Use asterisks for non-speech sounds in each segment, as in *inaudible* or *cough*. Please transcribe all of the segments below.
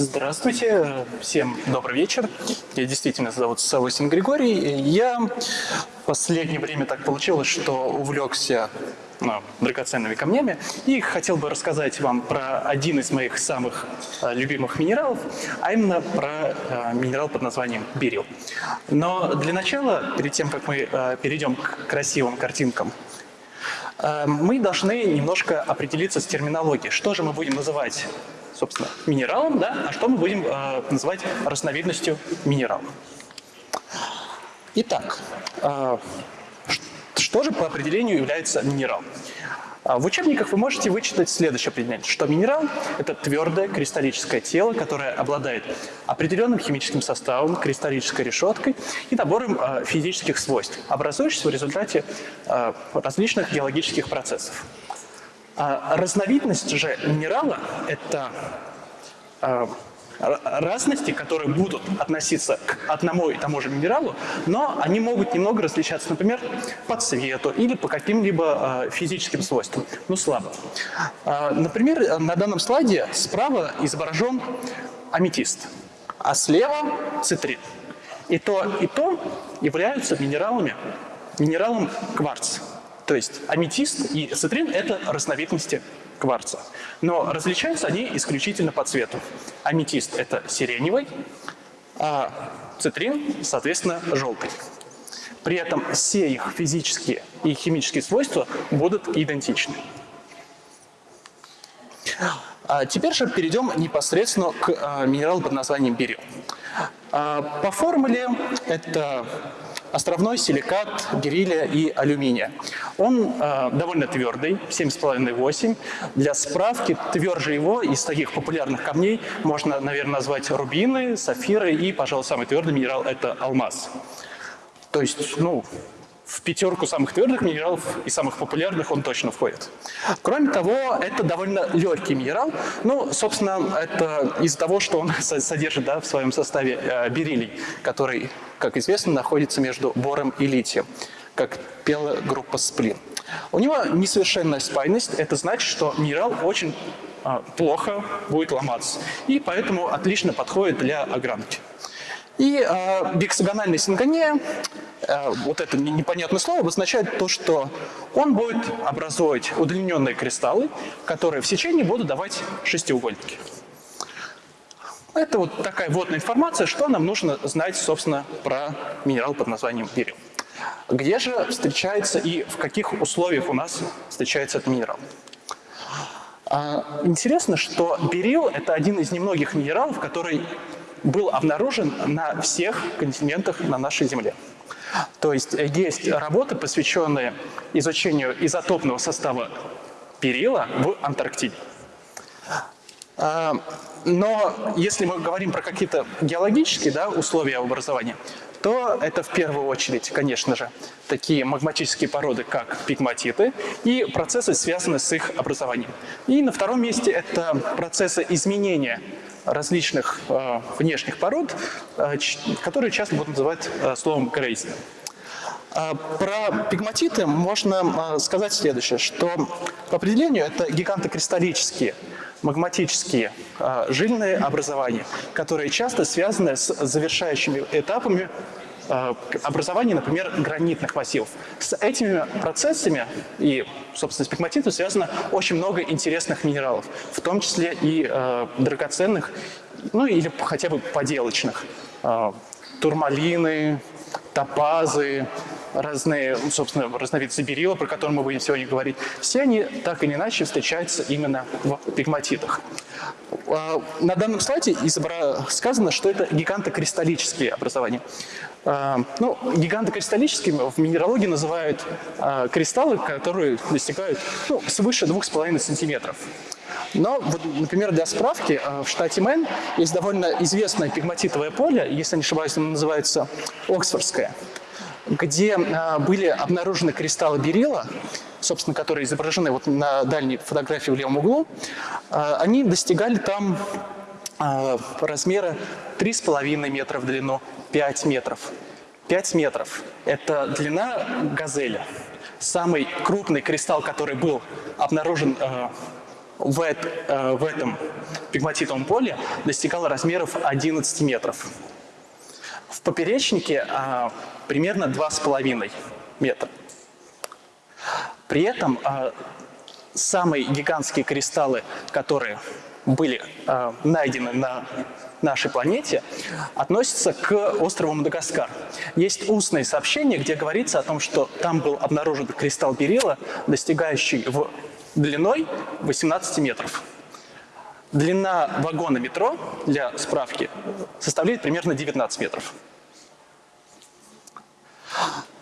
Здравствуйте, всем добрый вечер. Я действительно зовут Савосин Григорий. Я в последнее время так получилось, что увлекся ну, драгоценными камнями и хотел бы рассказать вам про один из моих самых э, любимых минералов, а именно про э, минерал под названием берил. Но для начала, перед тем, как мы э, перейдем к красивым картинкам, мы должны немножко определиться с терминологией. Что же мы будем называть собственно, минералом, да, а что мы будем э, называть разновидностью минерала. Итак, э, что же по определению является минералом? А, в учебниках вы можете вычитать следующее определение, что минерал – это твердое кристаллическое тело, которое обладает определенным химическим составом, кристаллической решеткой и набором физических свойств, образующихся в результате различных геологических процессов. А разновидность же минерала – это а, разности, которые будут относиться к одному и тому же минералу, но они могут немного различаться, например, по цвету или по каким-либо э, физическим свойствам, ну слабо. Например, на данном слайде справа изображен аметист, а слева цитрин. И то, и то являются минералами, минералом кварц. То есть аметист и цитрин – это разновидности кварца. Но различаются они исключительно по цвету. Аметист – это сиреневый, а цитрин, соответственно, желтый. При этом все их физические и химические свойства будут идентичны. А теперь же перейдем непосредственно к а, минералу под названием берил. А, по формуле это островной силикат бериллия и алюминия. Он э, довольно твердый, 7,5-8. Для справки, тверже его из таких популярных камней можно, наверное, назвать рубины, сафиры и, пожалуй, самый твердый минерал – это алмаз. То есть, ну, в пятерку самых твердых минералов и самых популярных он точно входит. Кроме того, это довольно легкий минерал. Ну, собственно, это из-за того, что он *laughs* содержит да, в своем составе э, бериллий, который, как известно, находится между бором и литием, как пела группа сплин. У него несовершенная спайность, это значит, что минерал очень э, плохо будет ломаться, и поэтому отлично подходит для огранки. И э, биксагональная сингония, э, вот это непонятное слово, обозначает то, что он будет образовывать удлиненные кристаллы, которые в сечении будут давать шестиугольники. Это вот такая вводная информация, что нам нужно знать, собственно, про минерал под названием берил. Где же встречается и в каких условиях у нас встречается этот минерал? А, интересно, что берил – это один из немногих минералов, который был обнаружен на всех континентах на нашей Земле. То есть э, есть работы, посвященные изучению изотопного состава перила в Антарктиде. Но если мы говорим про какие-то геологические да, условия образования, то это в первую очередь, конечно же, такие магматические породы, как пигматиты, и процессы, связанные с их образованием. И на втором месте это процессы изменения различных э, внешних пород, э, которые часто будут называть э, словом грейс. Э, про пигматиты можно э, сказать следующее, что по определению это гигантокристаллические, магматические э, жильные образования, которые часто связаны с завершающими этапами Э, образования, например, гранитных массивов. С этими процессами и, собственно, с пигматитом связано очень много интересных минералов, в том числе и э, драгоценных, ну или хотя бы поделочных. Э, турмалины, топазы, разные, ну, собственно, разновидцы берила, про которые мы будем сегодня говорить, все они так или иначе встречаются именно в пигматитах. А, на данном слайде сказано, что это гигантокристаллические образования. А, ну, гигантокристаллическими в минералогии называют а, кристаллы, которые достигают ну, свыше 2,5 сантиметров. Но, вот, например, для справки, в штате Мэн есть довольно известное пигматитовое поле, если не ошибаюсь, оно называется Оксфордское где а, были обнаружены кристаллы берила, собственно, которые изображены вот на дальней фотографии в левом углу, а, они достигали там а, размера 3,5 метра в длину, 5 метров. 5 метров – это длина газели. Самый крупный кристалл, который был обнаружен в, в этом пигматитовом поле достигала размеров 11 метров. В поперечнике примерно 2,5 метра. При этом самые гигантские кристаллы, которые были э, найдены на нашей планете, относятся к острову Мадагаскар. Есть устное сообщение, где говорится о том, что там был обнаружен кристалл берила, достигающий в длиной 18 метров. Длина вагона метро, для справки, составляет примерно 19 метров.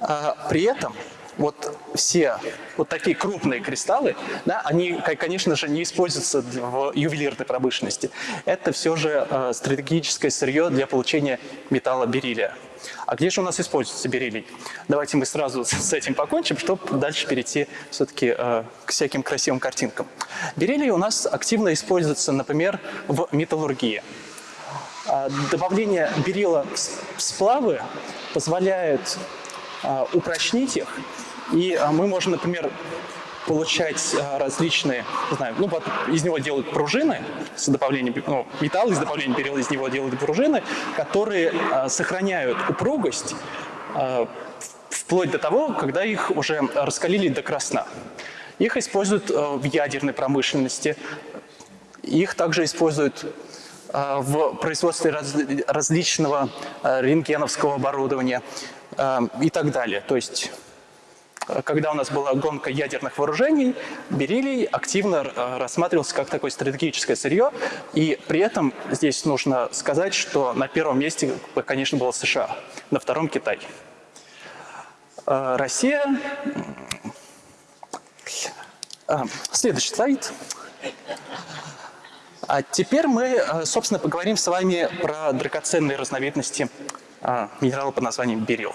А, при этом вот все вот такие крупные кристаллы, да, они, конечно же, не используются в ювелирной промышленности. Это все же э, стратегическое сырье для получения металла бериллия. А где же у нас используется бериллий? Давайте мы сразу *laughs* с этим покончим, чтобы дальше перейти все-таки э, к всяким красивым картинкам. Бериллий у нас активно используется, например, в металлургии. А, добавление берила в сплавы позволяет а, упрочнить их и а, мы можем, например, получать а, различные, не знаю, ну из него делают пружины с добавлением, ну, металл из добавления перила из него делают пружины, которые а, сохраняют упругость вплоть до того, когда их уже раскалили до красна. Их используют в ядерной промышленности, их также используют в производстве различного рентгеновского оборудования и так далее. То есть когда у нас была гонка ядерных вооружений, бериллий активно э, рассматривался как такое стратегическое сырье. И при этом здесь нужно сказать, что на первом месте, конечно, было США, на втором – Китай. Э, Россия... Э, следующий слайд. А теперь мы, собственно, поговорим с вами про драгоценные разновидности минерала под названием берил.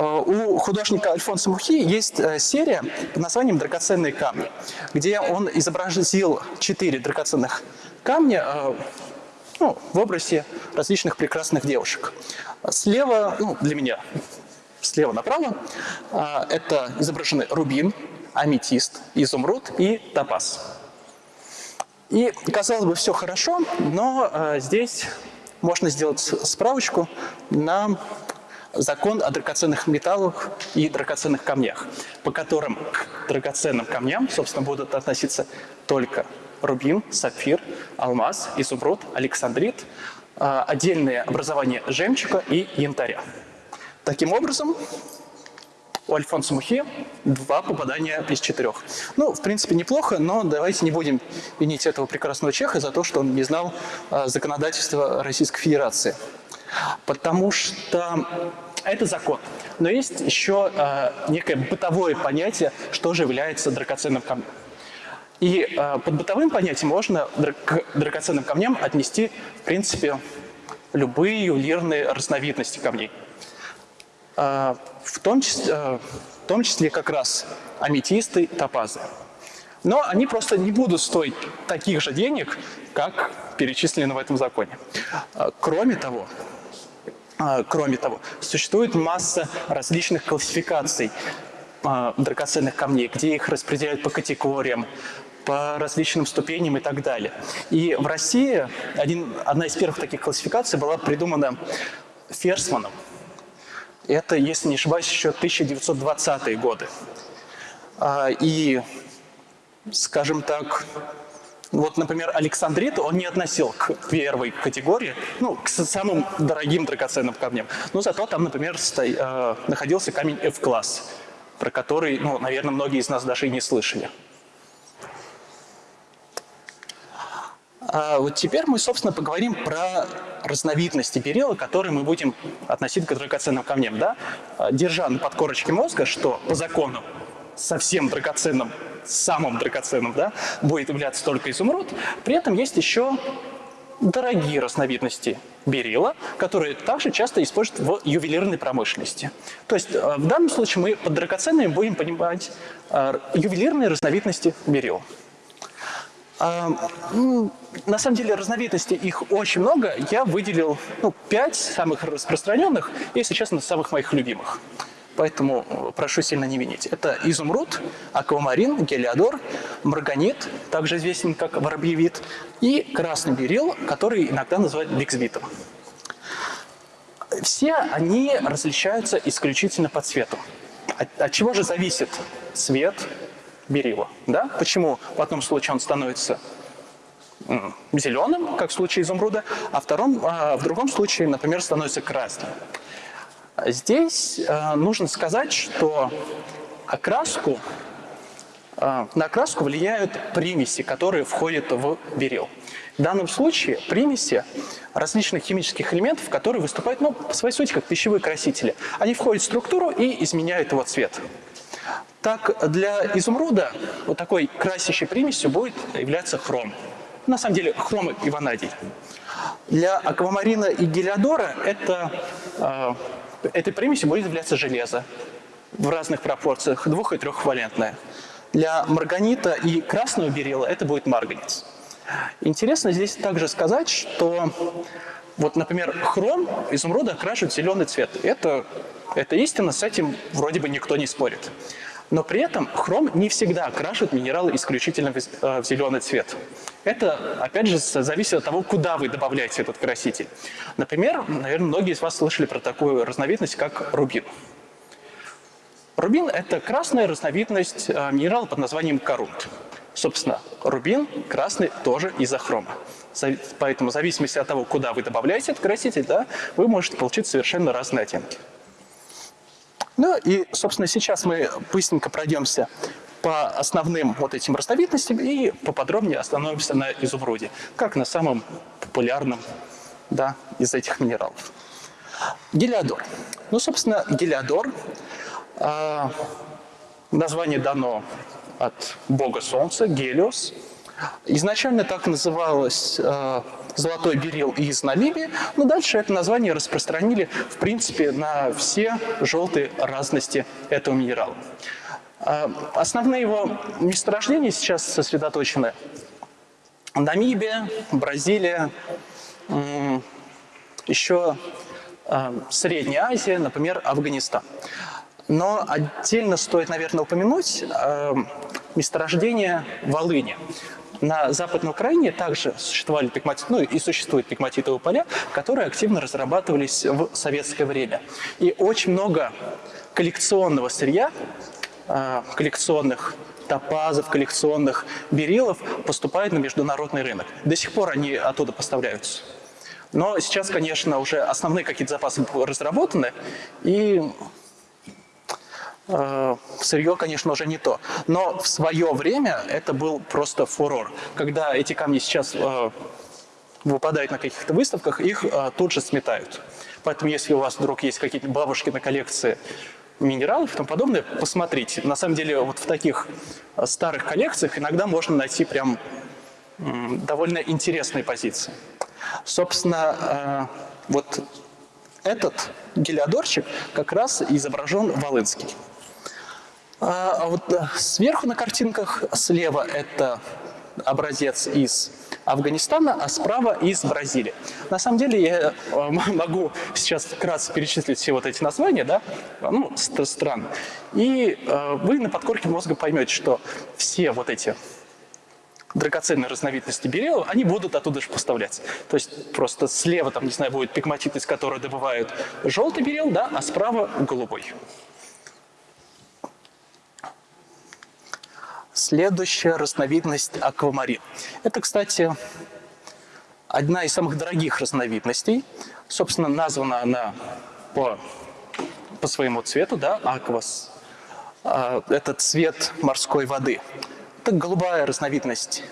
Э, у художника Альфонса Мухи есть э, серия под названием «Драгоценные камни», где он изобразил четыре драгоценных камня э, ну, в образе различных прекрасных девушек. Слева, ну, для меня, слева направо, это изображены рубин, аметист, изумруд и топаз. И, казалось бы, все хорошо, но здесь можно сделать справочку на закон о драгоценных металлах и драгоценных камнях, по которым к драгоценным камням, собственно, будут относиться только рубин, сапфир, алмаз, изумруд, александрит, а, отдельные образования жемчуга и янтаря. Таким образом, у Альфонса Мухи два попадания из четырех. Ну, в принципе, неплохо, но давайте не будем винить этого прекрасного чеха за то, что он не знал а, законодательства Российской Федерации. Потому что это закон. Но есть еще э, некое бытовое понятие, что же является драгоценным камнем. И э, под бытовым понятием можно к драгоценным камням отнести, в принципе, любые ювелирные разновидности камней. Э, в, том числе, э, в том числе как раз аметисты, топазы. Но они просто не будут стоить таких же денег, как перечислены в этом законе. Э, кроме того, кроме того, существует масса различных классификаций а, драгоценных камней, где их распределяют по категориям, по различным ступеням и так далее. И в России один, одна из первых таких классификаций была придумана Ферсманом. Это, если не ошибаюсь, еще 1920-е годы. А, и, скажем так, вот, например, Александрит он не относил к первой категории, ну, к самым дорогим драгоценным камням. Но зато там, например, сто... э, находился камень F-класс, про который, ну, наверное, многие из нас даже и не слышали. А вот теперь мы, собственно, поговорим про разновидности берила, которые мы будем относить к драгоценным камням. Да? Держа на подкорочке мозга, что по закону совсем драгоценным самым драгоценным, да, будет являться только изумруд. При этом есть еще дорогие разновидности берила, которые также часто используют в ювелирной промышленности. То есть э, в данном случае мы под драгоценными будем понимать э, ювелирные разновидности берил. А, ну, на самом деле разновидностей их очень много. Я выделил ну, 5 самых распространенных и, если честно, самых моих любимых. Поэтому прошу сильно не винить. Это изумруд, аквамарин, гелиодор, марганит, также известен как воробьевид, и красный берил, который иногда называют биксбитом. Все они различаются исключительно по цвету. От, от чего же зависит цвет берила? Да? Почему в одном случае он становится зеленым, как в случае изумруда, а втором, а в другом случае, например, становится красным. Здесь э, нужно сказать, что окраску, э, на окраску влияют примеси, которые входят в берил. В данном случае примеси различных химических элементов, которые выступают ну, по своей сути как пищевые красители. Они входят в структуру и изменяют его цвет. Так, для изумруда вот такой красящей примесью будет являться хром. На самом деле хром и ванадий. Для аквамарина и гелиодора это э, этой примесью будет являться железо в разных пропорциях, двух- и трехвалентное. Для марганита и красного берила это будет марганец. Интересно здесь также сказать, что вот, например, хром изумруда окрашивает зеленый цвет. Это, это истина, с этим вроде бы никто не спорит. Но при этом хром не всегда окрашивает минералы исключительно в э, зеленый цвет. Это, опять же, зависит от того, куда вы добавляете этот краситель. Например, наверное, многие из вас слышали про такую разновидность, как рубин. Рубин – это красная разновидность э, минерала под названием корунт. Собственно, рубин красный тоже из-за хрома. Поэтому в зависимости от того, куда вы добавляете этот краситель, да, вы можете получить совершенно разные оттенки. Ну и, собственно, сейчас мы быстренько пройдемся по основным вот этим разновидностям и поподробнее остановимся на изумруде, как на самом популярном да, из этих минералов. Гелиодор. Ну, собственно, гелиодор, э, название дано от бога солнца, Гелиос. Изначально так называлось э, золотой берил из Намибии, но дальше это название распространили, в принципе, на все желтые разности этого минерала. А, основные его месторождения сейчас сосредоточены Намибия, Бразилия, еще а, Средняя Азия, например, Афганистан. Но отдельно стоит, наверное, упомянуть а, месторождение Волыни. На Западной Украине также существовали пигматит, ну и существуют пигматитовые поля, которые активно разрабатывались в советское время. И очень много коллекционного сырья, а, коллекционных топазов, коллекционных берилов поступает на международный рынок. До сих пор они оттуда поставляются. Но сейчас, конечно, уже основные какие-то запасы разработаны, и э, сырье, конечно, уже не то. Но в свое время это был просто фурор. Когда эти камни сейчас э, выпадают на каких-то выставках, их э, тут же сметают. Поэтому если у вас вдруг есть какие-то бабушки на коллекции минералов и тому подобное, посмотрите. На самом деле вот в таких э, старых коллекциях иногда можно найти прям довольно интересные позиции. Собственно, э, вот этот гелиодорчик как раз изображен Волынский. А, а вот э, сверху на картинках слева это образец из Афганистана, а справа из Бразилии. На самом деле я э, могу сейчас вкратце перечислить все вот эти названия, да, ну, стран, и э, вы на подкорке мозга поймете, что все вот эти драгоценные разновидности берила, они будут оттуда же поставляться. То есть просто слева, там, не знаю, будет пигматит, из которого добывают желтый берил, да, а справа голубой. Следующая разновидность аквамарин. Это, кстати, одна из самых дорогих разновидностей. Собственно, названа она по, по своему цвету, да, аквас. А, это цвет морской воды. Это голубая разновидность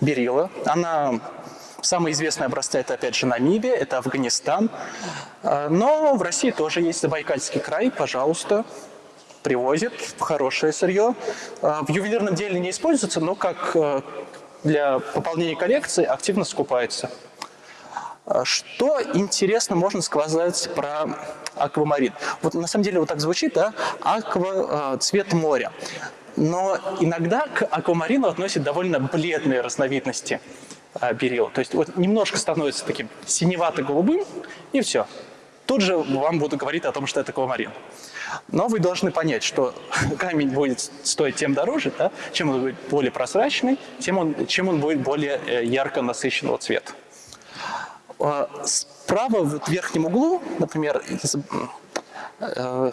берила. Она Самые известные образцы – это, опять же, Намибия, это Афганистан. А, но в России тоже есть Забайкальский край, пожалуйста, привозит хорошее сырье. А, в ювелирном деле не используется, но как э, для пополнения коллекции активно скупается. А, что интересно можно сказать про аквамарин? Вот на самом деле вот так звучит, да? Аква, э, цвет моря. Но иногда к аквамарину относят довольно бледные разновидности э, берил. То есть вот немножко становится таким синевато-голубым, и все. Тут же вам буду говорить о том, что это аквамарин. Но вы должны понять, что *laughs* камень будет стоить тем дороже, да, чем он будет более прозрачный, тем он, чем он будет более э, ярко насыщенного цвета. А, справа в верхнем углу, например, э,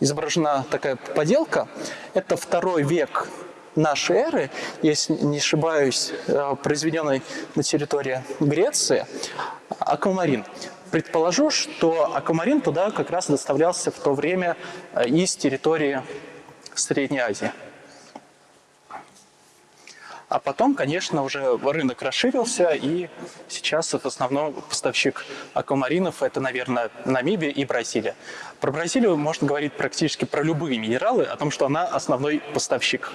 изображена такая поделка. Это второй век нашей эры, если не ошибаюсь, э, произведенный на территории Греции, аквамарин. Предположу, что аквамарин туда как раз доставлялся в то время э, из территории Средней Азии. А потом, конечно, уже рынок расширился, и сейчас в основном поставщик аквамаринов – это, наверное, Намибия и Бразилия. Про Бразилию можно говорить практически про любые минералы, о том, что она основной поставщик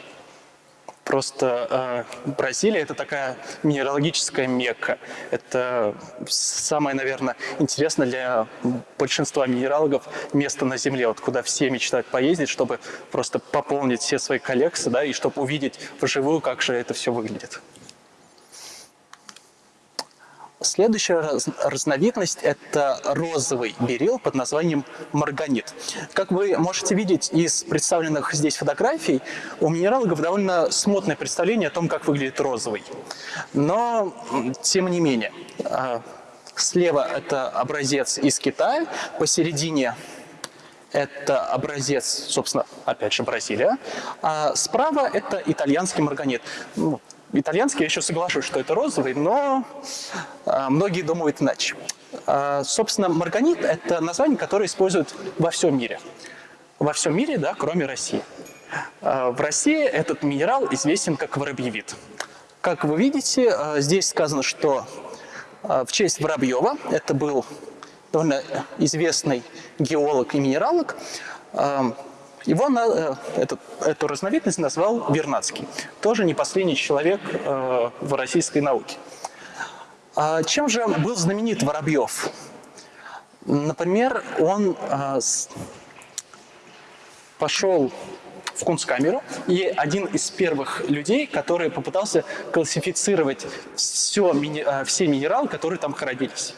Просто э, Бразилия – это такая минералогическая мекка. Это самое, наверное, интересное для большинства минералогов место на Земле, вот куда все мечтают поездить, чтобы просто пополнить все свои коллекции, да, и чтобы увидеть вживую, как же это все выглядит. Следующая раз, разновидность – это розовый берил под названием марганит. Как вы можете видеть из представленных здесь фотографий, у минералогов довольно смотное представление о том, как выглядит розовый. Но, тем не менее, а, слева это образец из Китая, посередине это образец, собственно, опять же, Бразилия, а справа это итальянский марганит. Ну, итальянский, я еще соглашусь, что это розовый, но а, многие думают иначе. А, собственно, марганит – это название, которое используют во всем мире. Во всем мире, да, кроме России. А, в России этот минерал известен как воробьевид. Как вы видите, здесь сказано, что в честь Воробьева, это был довольно известный геолог и минералог, его на, э, этот, эту разновидность назвал Вернадский. Тоже не последний человек э, в российской науке. А чем же был знаменит Воробьев? Например, он э, пошел в Кунсткамеру и один из первых людей, который попытался классифицировать все, все минералы, которые там хранились.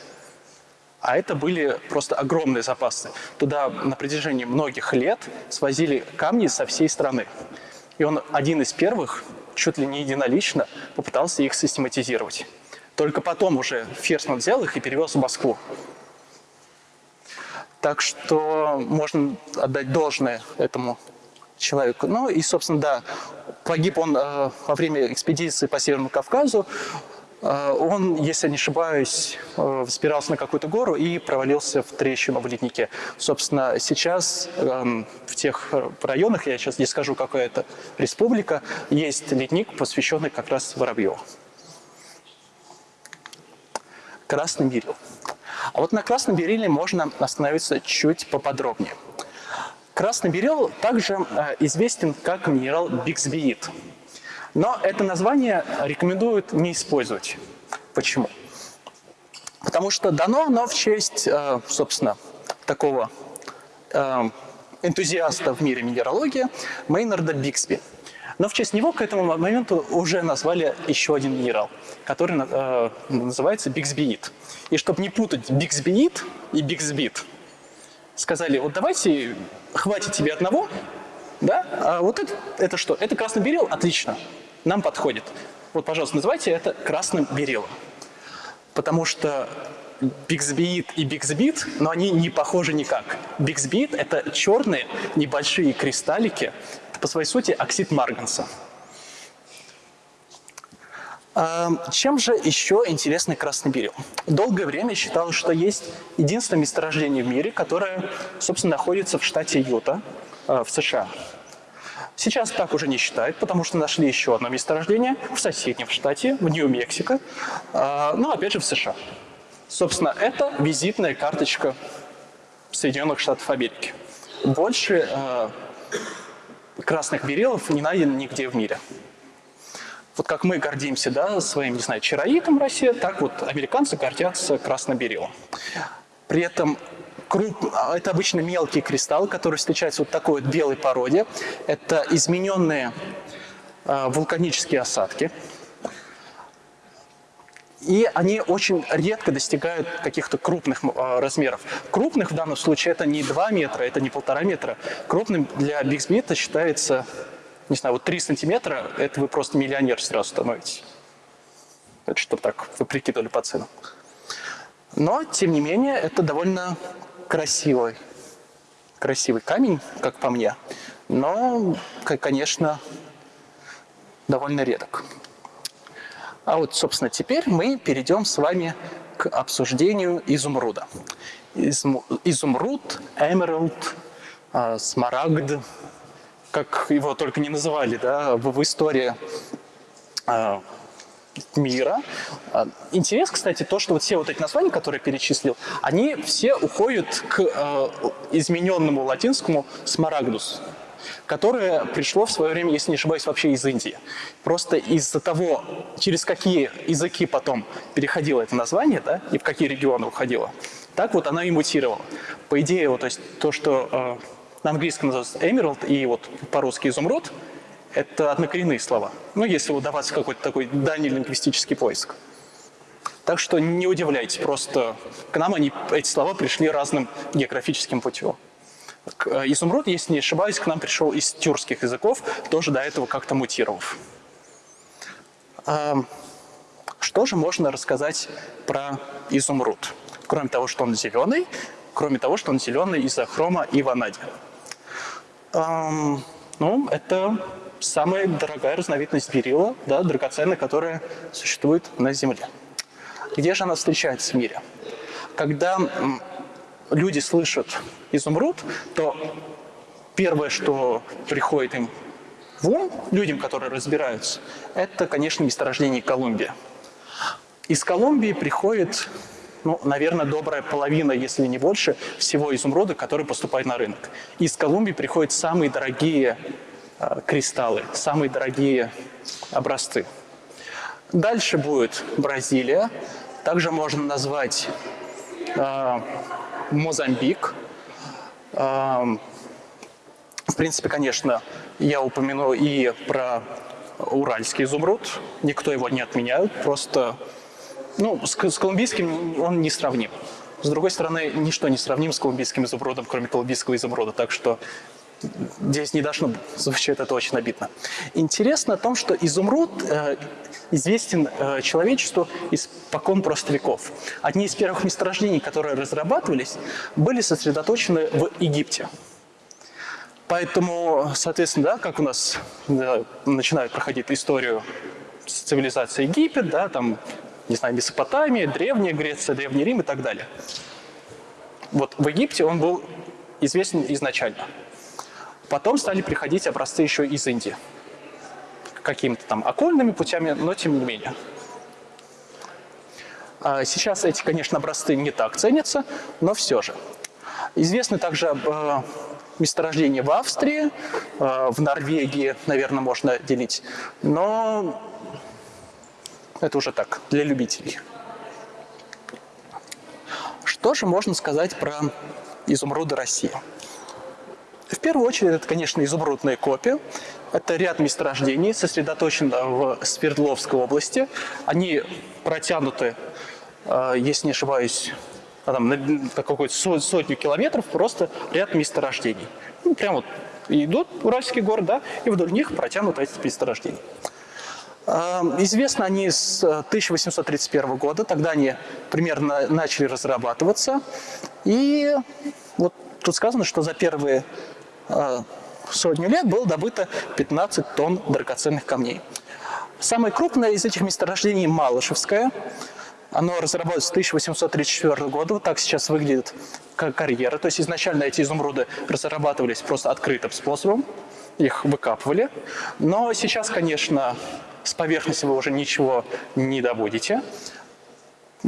А это были просто огромные запасы. Туда на протяжении многих лет свозили камни со всей страны. И он один из первых, чуть ли не единолично, попытался их систематизировать. Только потом уже Ферсман взял их и перевез в Москву. Так что можно отдать должное этому человеку. Ну и, собственно, да, погиб он э, во время экспедиции по Северному Кавказу. Э, он, если не ошибаюсь, э, взбирался на какую-то гору и провалился в трещину в леднике. Собственно, сейчас эм, в тех районах, я сейчас не скажу, какая это республика, есть ледник, посвященный как раз Воробьеву. Красный берил. А вот на красном бериле можно остановиться чуть поподробнее. Красный берил также э, известен как минерал биксбиит. Но это название рекомендуют не использовать. Почему? Потому что дано оно в честь, э, собственно, такого э, энтузиаста в мире минералогии Мейнарда Биксби. Но в честь него к этому моменту уже назвали еще один минерал, который э, называется биксбиит. И чтобы не путать биксбиит и биксбит, сказали, вот давайте, хватит тебе одного, да? А вот это, это что? Это красный берил? Отлично нам подходит. Вот, пожалуйста, называйте это красным берилом. Потому что Биксбит и Биксбит, но они не похожи никак. Биксбит – это черные небольшие кристаллики, это по своей сути оксид марганца. Чем же еще интересный красный берил? Долгое время считалось, что есть единственное месторождение в мире, которое, собственно, находится в штате Юта э, в США. Сейчас так уже не считают, потому что нашли еще одно месторождение в соседнем штате, в Нью-Мексико, а, ну, опять же, в США. Собственно, это визитная карточка Соединенных Штатов Америки. Больше э, красных берилов не найдено нигде в мире. Вот как мы гордимся да, своим, не знаю, чароитом в России, так вот американцы гордятся красноберилом. При этом Круп, это обычно мелкие кристаллы, которые встречаются вот такой вот белой породе. Это измененные э, вулканические осадки. И они очень редко достигают каких-то крупных э, размеров. Крупных в данном случае это не 2 метра, это не полтора метра. Крупным для Smith считается, не знаю, вот 3 сантиметра, это вы просто миллионер сразу становитесь. Это чтобы так вы прикидывали по ценам. Но, тем не менее, это довольно красивый, красивый камень, как по мне. Но, конечно, довольно редок. А вот, собственно, теперь мы перейдем с вами к обсуждению изумруда. Изумруд, эмералд, а, смарагд, как его только не называли да, в, в истории а, мира. А, интерес, кстати, то, что вот все вот эти названия, которые я перечислил, они все уходят к э, измененному латинскому смарагдус которое пришло в свое время, если не ошибаюсь, вообще из Индии. Просто из-за того, через какие языки потом переходило это название, да, и в какие регионы уходило, так вот оно и мутировало. По идее, вот, то есть то, что э, на английском называется emerald и вот по-русски изумруд, это однокоренные слова. Ну, если удаваться какой-то такой дальний лингвистический поиск. Так что не удивляйтесь, просто к нам они, эти слова пришли разным географическим путем. Э, изумруд, если не ошибаюсь, к нам пришел из тюркских языков, тоже до этого как-то мутировав. Что же можно рассказать про изумруд? Кроме того, что он зеленый, кроме того, что он зеленый из-за хрома и ванадия. Ну, это самая дорогая разновидность берила, да, драгоценная, которая существует на Земле. Где же она встречается в мире? Когда люди слышат изумруд, то первое, что приходит им в ум, людям, которые разбираются, это, конечно, месторождение Колумбия. Из Колумбии приходит, ну, наверное, добрая половина, если не больше, всего изумруда, который поступает на рынок. Из Колумбии приходят самые дорогие кристаллы, самые дорогие образцы. Дальше будет Бразилия. Также можно назвать э, Мозамбик. В принципе, конечно, я упомяну и про уральский изумруд. Никто его не отменяет, просто ну, с, с колумбийским он не сравним. С другой стороны, ничто не сравним с колумбийским изумрудом, кроме колумбийского изумруда, так что здесь не должно звучать это очень обидно. Интересно о том, что изумруд э, известен э, человечеству испокон просто веков. Одни из первых месторождений, которые разрабатывались, были сосредоточены в Египте. Поэтому, соответственно, да, как у нас да, начинают проходить историю цивилизации Египет, да, там, не знаю, Месопотамия, Древняя Греция, Древний Рим и так далее. Вот в Египте он был известен изначально. Потом стали приходить образцы еще из Индии. Какими-то там окольными путями, но тем не менее. А сейчас эти, конечно, образцы не так ценятся, но все же. Известны также э, месторождения в Австрии, э, в Норвегии, наверное, можно делить. Но это уже так, для любителей. Что же можно сказать про изумруды России? В первую очередь, это, конечно, изумрудная копия. Это ряд месторождений, сосредоточен в Свердловской области. Они протянуты, э, если не ошибаюсь, там, на какую-то сотню километров, просто ряд месторождений. Ну, прям вот идут Уральский город, да, и вдоль них протянуты эти месторождения. Э, известно они с 1831 года, тогда они примерно начали разрабатываться. И вот тут сказано, что за первые Э, сотню лет было добыто 15 тонн драгоценных камней. Самое крупное из этих месторождений – Малышевское. Оно разработалось с 1834 года. Вот так сейчас выглядит карьера. То есть изначально эти изумруды разрабатывались просто открытым способом. Их выкапывали. Но сейчас, конечно, с поверхности вы уже ничего не добудете.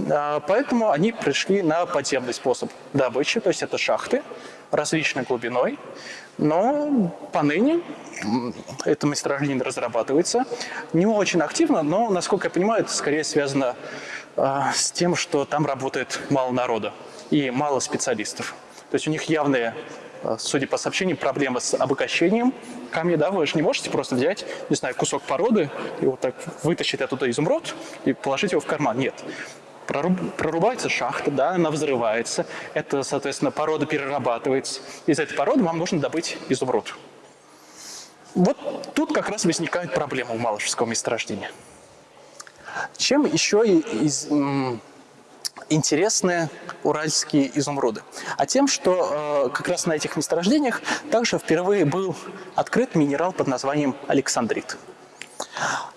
А, поэтому они пришли на подземный способ добычи, то есть это шахты различной глубиной. Но поныне это месторождение разрабатывается. Не очень активно, но, насколько я понимаю, это скорее связано э, с тем, что там работает мало народа и мало специалистов. То есть у них явные, э, судя по сообщениям, проблемы с обогащением камня. Да? Вы же не можете просто взять, не знаю, кусок породы и вот так вытащить оттуда изумруд и положить его в карман. Нет. Прорубается шахта, да, она взрывается. Это, соответственно, порода перерабатывается. Из этой породы вам нужно добыть изумруд. Вот тут как раз возникает проблема у Малышевского месторождения. Чем еще и из, интересны уральские изумруды? А тем, что э, как раз на этих месторождениях также впервые был открыт минерал под названием александрит.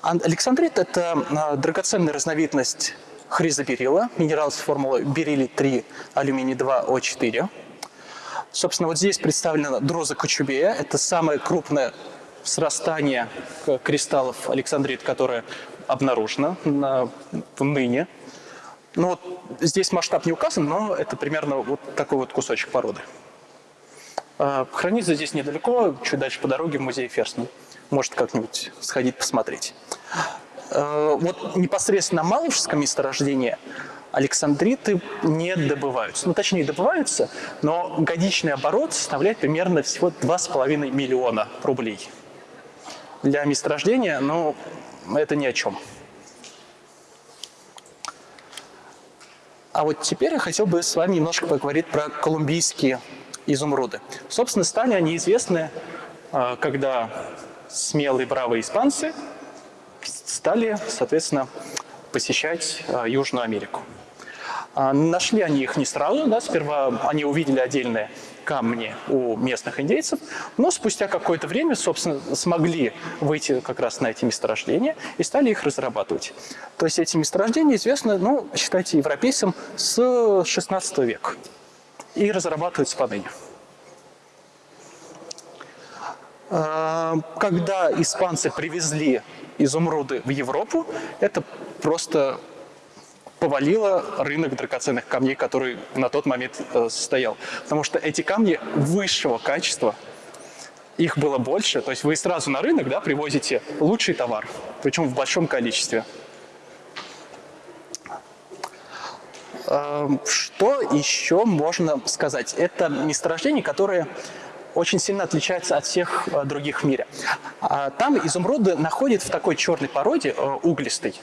Александрит – это э, драгоценная разновидность хризоберила, минерал с формулой бериллий-3, алюминий-2, О4. Собственно, вот здесь представлена дроза кочубея. Это самое крупное срастание кристаллов александрит, которое обнаружено на, ныне. Ну вот здесь масштаб не указан, но это примерно вот такой вот кусочек породы. А, хранится здесь недалеко, чуть дальше по дороге музей Ферсна. Может как-нибудь сходить посмотреть. А, вот непосредственно на Малышевском месторождении александриты не добываются. Ну, точнее, добываются, но годичный оборот составляет примерно всего 2,5 миллиона рублей. Для месторождения, ну, это ни о чем. А вот теперь я хотел бы с вами немножко поговорить про колумбийские изумруды. Собственно, стали они известны, а, когда смелые бравые испанцы стали, соответственно, посещать а, Южную Америку. А, нашли они их не сразу, да, сперва они увидели отдельные камни у местных индейцев, но спустя какое-то время, собственно, смогли выйти как раз на эти месторождения и стали их разрабатывать. То есть эти месторождения известны, ну, считайте, европейцам с 16 века и разрабатываются поныне. А, когда испанцы привезли изумруды в Европу, это просто повалило рынок драгоценных камней, который на тот момент э, стоял. Потому что эти камни высшего качества, их было больше. То есть вы сразу на рынок да, привозите лучший товар, причем в большом количестве. Эм, что еще можно сказать? Это месторождения, которые очень сильно отличаются от всех э, других в мире. А там изумруды находят в такой черной породе, э, углистой,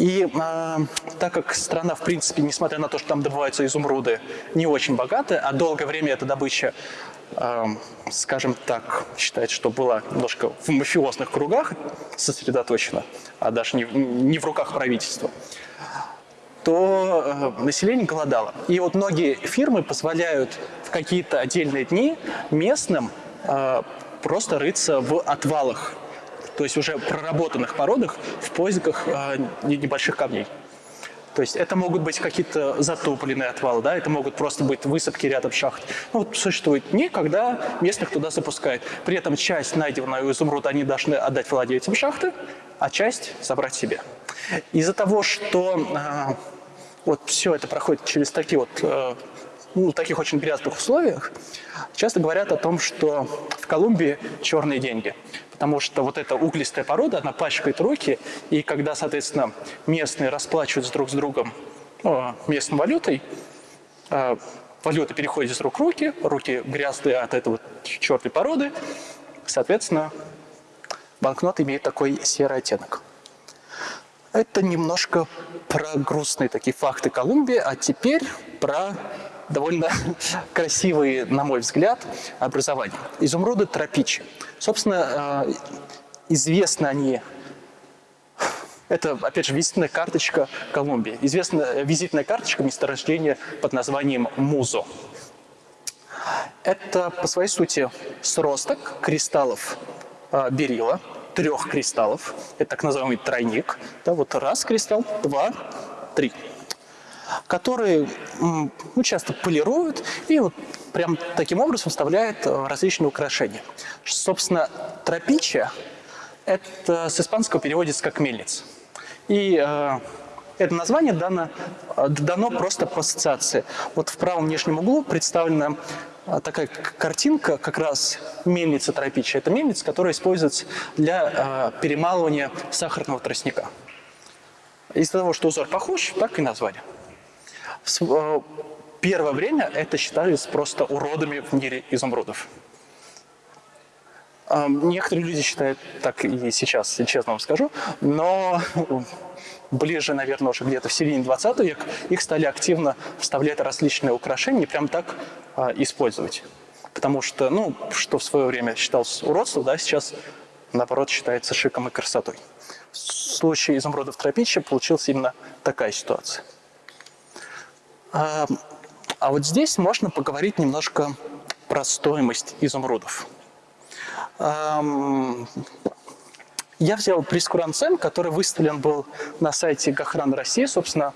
и э, так как страна, в принципе, несмотря на то, что там добываются изумруды, не очень богатая, а долгое время эта добыча, э, скажем так, считается, что была немножко в мафиозных кругах сосредоточена, а даже не, не в руках правительства, то э, население голодало. И вот многие фирмы позволяют в какие-то отдельные дни местным э, просто рыться в отвалах то есть уже проработанных породах в поисках э, небольших камней. То есть это могут быть какие-то затопленные отвалы, да, это могут просто быть высадки рядом шахт. Ну, вот существует дни, когда местных туда запускают. При этом часть найденного изумруда они должны отдать владельцам шахты, а часть забрать себе. Из-за того, что э, вот все это проходит через такие вот э, ну, таких очень грязных условиях, часто говорят о том, что в Колумбии черные деньги потому что вот эта углистая порода, она пачкает руки, и когда, соответственно, местные расплачиваются друг с другом ну, местной валютой, а, валюта переходит из рук в руки, руки грязные от этой вот черной породы, соответственно, банкнот имеет такой серый оттенок. Это немножко про грустные такие факты Колумбии, а теперь про довольно *laughs* красивые, на мой взгляд, образования. Изумруды тропичи. Собственно, э, известны они это, опять же, визитная карточка Колумбии. Известная визитная карточка месторождения под названием Музо. Это, по своей сути, сросток кристаллов э, берила, трех кристаллов. Это так называемый тройник. Да, вот раз кристалл, два, три которые ну, часто полируют и вот прям таким образом вставляют э, различные украшения. Собственно, тропича – это с испанского переводится как мельница. И э, это название дано, э, дано просто по ассоциации. Вот в правом нижнем углу представлена такая картинка, как раз мельница тропича. Это мельница, которая используется для э, перемалывания сахарного тростника. Из-за того, что узор похож, так и название. Э, первое время это считались просто уродами в мире изумрудов. Некоторые люди считают так и сейчас, честно вам скажу, но ближе, наверное, уже где-то в середине 20 века их стали активно вставлять различные украшения прям так а, использовать. Потому что, ну, что в свое время считалось уродством, да, сейчас, наоборот, считается шиком и красотой. В случае изумрудов тропичья получилась именно такая ситуация. А, а вот здесь можно поговорить немножко про стоимость изумрудов. Я взял прескурант который выставлен был на сайте Гохран России, собственно,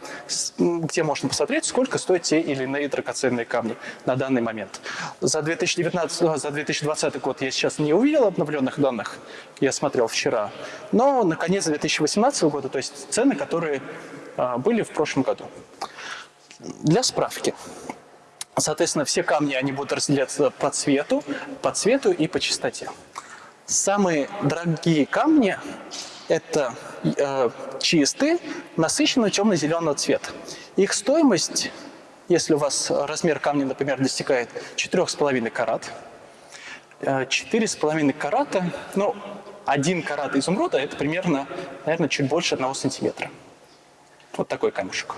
где можно посмотреть, сколько стоят те или иные драгоценные камни на данный момент. За 2019, э, за 2020 год я сейчас не увидел обновленных данных, я смотрел вчера, но на конец 2018 года, то есть цены, которые а, были в прошлом году. Для справки. Соответственно, все камни они будут разделяться по цвету, по цвету и по частоте. Самые дорогие камни – это э, чистые, насыщенно темно-зеленого цвета. Их стоимость, если у вас размер камня, например, достигает 4,5 карат, 4,5 э, карата, ну, один карат изумруда – это примерно, наверное, чуть больше одного сантиметра. Вот такой камешек.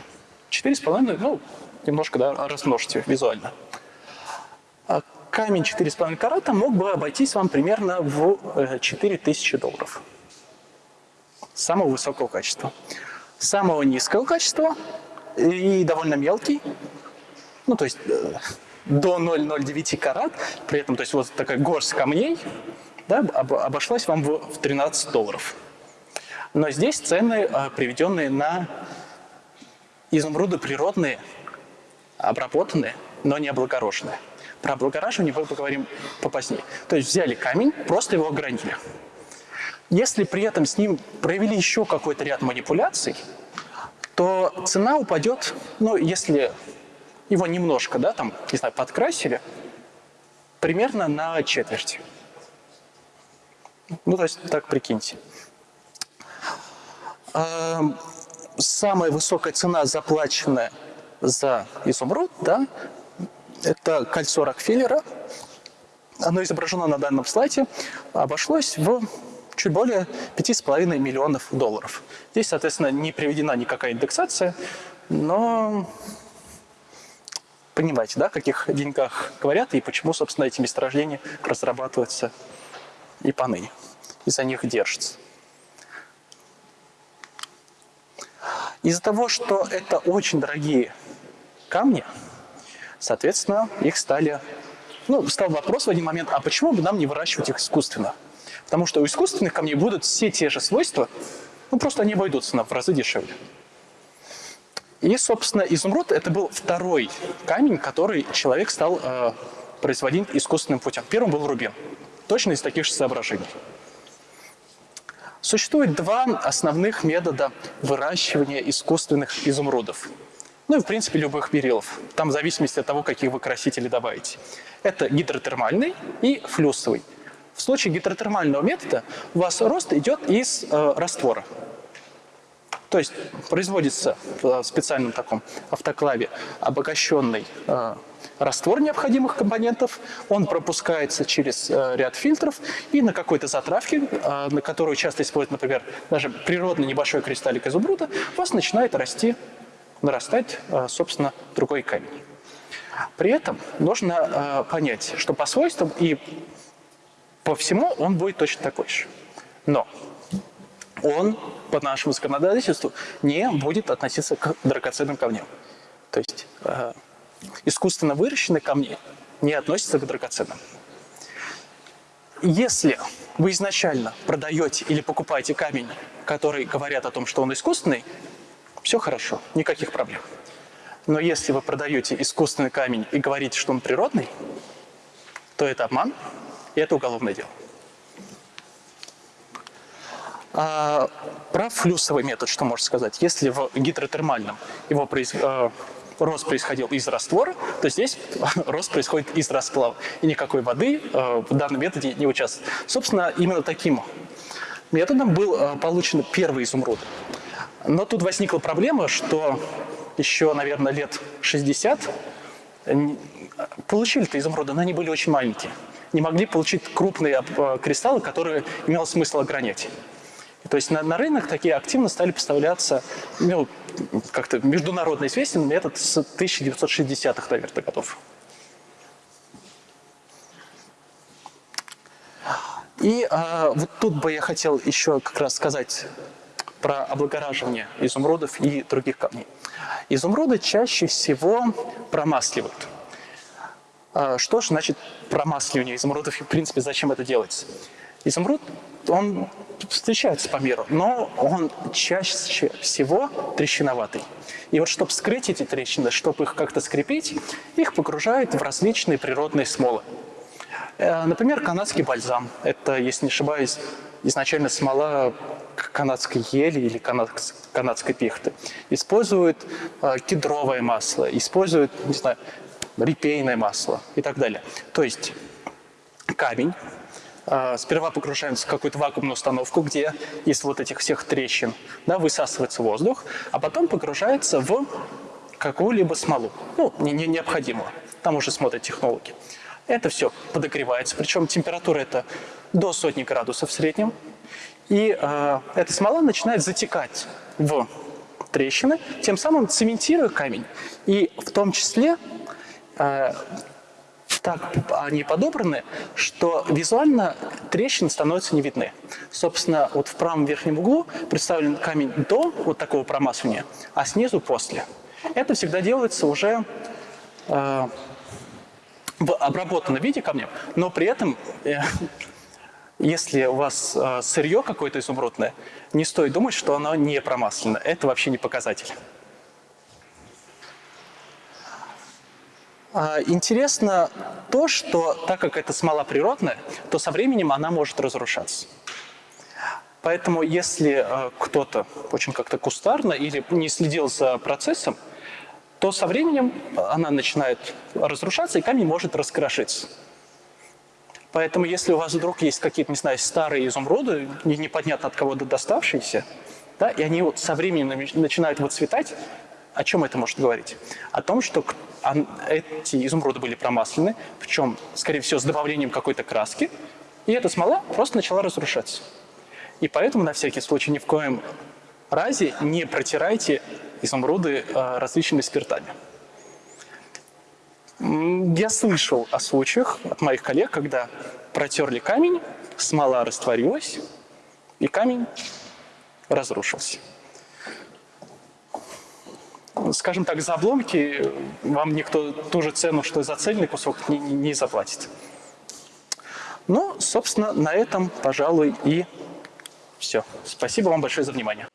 4,5, ну, немножко, да, размножьте визуально. А камень 4,5 карата мог бы обойтись вам примерно в 4000 э, долларов. Самого высокого качества. Самого низкого качества и довольно мелкий, ну то есть э, до 0,09 карат, при этом то есть вот такая горсть камней, да, обошлась вам в 13 долларов. Но здесь цены, э, приведенные на изумруды природные, обработанные, но не облагороженные. Про облагораживание мы поговорим попозднее. То есть взяли камень, просто его огранили. Если при этом с ним провели еще какой-то ряд манипуляций, то цена упадет, ну, если его немножко, да, там, не знаю, подкрасили, примерно на четверть. Ну, то есть, так прикиньте. Эм, самая высокая цена, заплаченная за изумруд, да, это кольцо Рокфеллера. Оно изображено на данном слайде. Обошлось в чуть более 5,5 миллионов долларов. Здесь, соответственно, не приведена никакая индексация, но понимаете, да, о каких деньгах говорят и почему, собственно, эти месторождения разрабатываются и поныне, и за них держатся. Из-за того, что это очень дорогие камни, Соответственно, их стали... Ну, стал вопрос в один момент, а почему бы нам не выращивать их искусственно? Потому что у искусственных камней будут все те же свойства, ну, просто они обойдутся в разы дешевле. И, собственно, изумруд – это был второй камень, который человек стал э, производить искусственным путем. Первым был рубин. Точно из таких же соображений. Существует два основных метода выращивания искусственных изумрудов – ну и, в принципе, любых берилов. Там в зависимости от того, какие вы красители добавите. Это гидротермальный и флюсовый. В случае гидротермального метода у вас рост идет из э, раствора. То есть производится в специальном таком автоклаве обогащенный э, раствор необходимых компонентов, он пропускается через э, ряд фильтров и на какой-то затравке, э, на которую часто используют, например, даже природный небольшой кристаллик изумруда, у вас начинает расти нарастать, э, собственно, другой камень. При этом нужно э, понять, что по свойствам и по всему он будет точно такой же. Но он по нашему законодательству не будет относиться к драгоценным камням. То есть э, искусственно выращенные камни не относятся к драгоценным. Если вы изначально продаете или покупаете камень, который говорят о том, что он искусственный, все хорошо, никаких проблем. Но если вы продаете искусственный камень и говорите, что он природный, то это обман, и это уголовное дело. А, про флюсовый метод что можно сказать? Если в гидротермальном его произ... э, рост происходил из раствора, то здесь *laughs* рост происходит из расплава. И никакой воды э, в данном методе не участвует. Собственно, именно таким методом был э, получен первый изумруд. Но тут возникла проблема, что еще, наверное, лет 60 получили-то изумруды, но они были очень маленькие. Не могли получить крупные э, кристаллы, которые имело смысл огранять. То есть на, на рынок такие активно стали поставляться, ну, как-то международно известен метод с 1960-х, наверное, годов. И а, вот тут бы я хотел еще как раз сказать про облагораживание изумрудов и других камней. Изумруды чаще всего промасливают. А, что же значит промасливание изумрудов и, в принципе, зачем это делается? Изумруд, он встречается по миру, но он чаще всего трещиноватый. И вот чтобы скрыть эти трещины, чтобы их как-то скрепить, их погружают в различные природные смолы. Э, например, канадский бальзам. Это, если не ошибаюсь, изначально смола канадской ели или канадской пихты. Используют э, кедровое масло, используют, не знаю, репейное масло и так далее. То есть камень э, сперва погружается в какую-то вакуумную установку, где из вот этих всех трещин да, высасывается воздух, а потом погружается в какую-либо смолу, ну, не, не необходимую. Там уже смотрят технологи. Это все подогревается, причем температура это до сотни градусов в среднем. И э, эта смола начинает затекать в трещины, тем самым цементируя камень. И в том числе э, так они подобраны, что визуально трещины становятся не видны. Собственно, вот в правом верхнем углу представлен камень до вот такого промасывания, а снизу после. Это всегда делается уже э, в обработанном виде камнем, но при этом, э, если у вас э, сырье какое-то изумрудное, не стоит думать, что оно не промаслено. Это вообще не показатель. А, интересно то, что так как это смола природная, то со временем она может разрушаться. Поэтому если э, кто-то очень как-то кустарно или не следил за процессом, то со временем она начинает разрушаться, и камень может раскрошиться. Поэтому если у вас вдруг есть какие-то, не знаю, старые изумруды, непонятно от кого доставшиеся, да, и они вот со временем начинают выцветать, о чем это может говорить? О том, что эти изумруды были промаслены, причем, скорее всего, с добавлением какой-то краски, и эта смола просто начала разрушаться. И поэтому, на всякий случай, ни в коем разе не протирайте изумруды э, различными спиртами. Я слышал о случаях от моих коллег, когда протерли камень, смола растворилась, и камень разрушился. Скажем так, за обломки вам никто ту же цену, что и за цельный кусок, не, не заплатит. Ну, собственно, на этом, пожалуй, и все. Спасибо вам большое за внимание.